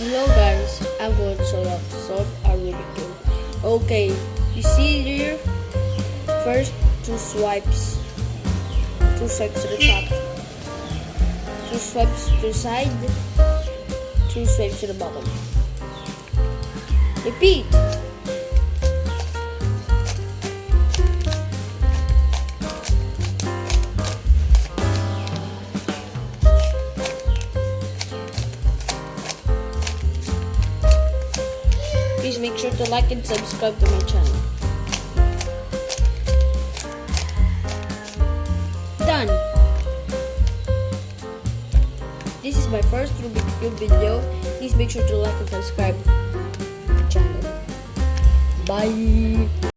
Hello guys, I'm going to solve, solve a Rubik cube. Okay, you see here, first two swipes, two swipes to the top, two swipes to the side, two swipes to the bottom. Repeat. Please make sure to like and subscribe to my channel. Done! This is my first Rubik's Cube video. Please make sure to like and subscribe to my channel. Bye!